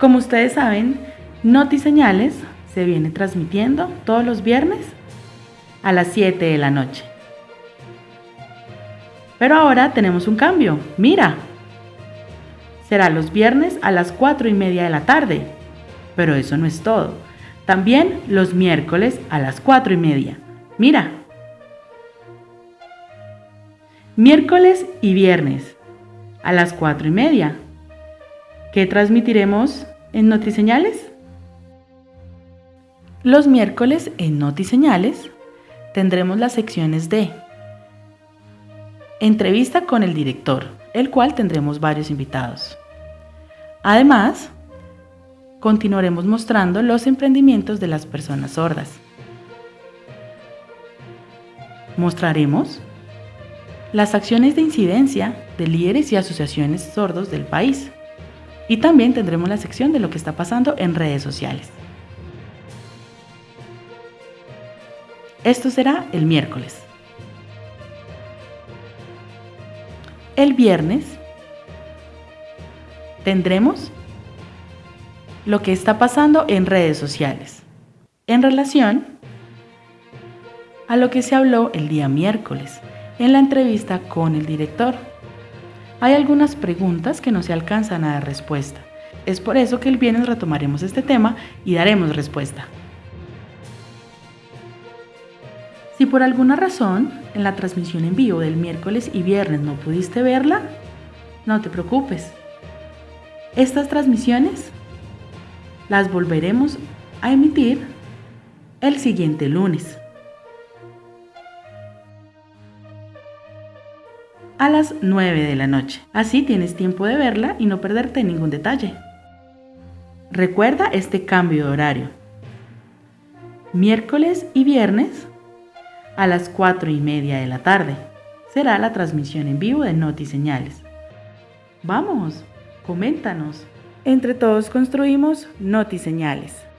Como ustedes saben, Noti Señales se viene transmitiendo todos los viernes a las 7 de la noche. Pero ahora tenemos un cambio. Mira, será los viernes a las 4 y media de la tarde. Pero eso no es todo. También los miércoles a las 4 y media. Mira. Miércoles y viernes a las 4 y media. ¿Qué transmitiremos en Notiseñales? Los miércoles en Notiseñales tendremos las secciones de entrevista con el director, el cual tendremos varios invitados. Además, continuaremos mostrando los emprendimientos de las personas sordas. Mostraremos las acciones de incidencia de líderes y asociaciones sordos del país. Y también tendremos la sección de lo que está pasando en redes sociales. Esto será el miércoles. El viernes tendremos lo que está pasando en redes sociales en relación a lo que se habló el día miércoles en la entrevista con el director. Hay algunas preguntas que no se alcanzan a dar respuesta. Es por eso que el viernes retomaremos este tema y daremos respuesta. Si por alguna razón en la transmisión en vivo del miércoles y viernes no pudiste verla, no te preocupes. Estas transmisiones las volveremos a emitir el siguiente lunes. A las 9 de la noche. Así tienes tiempo de verla y no perderte ningún detalle. Recuerda este cambio de horario. Miércoles y viernes a las 4 y media de la tarde. Será la transmisión en vivo de Noti Señales. Vamos, coméntanos. Entre todos construimos Noti Señales.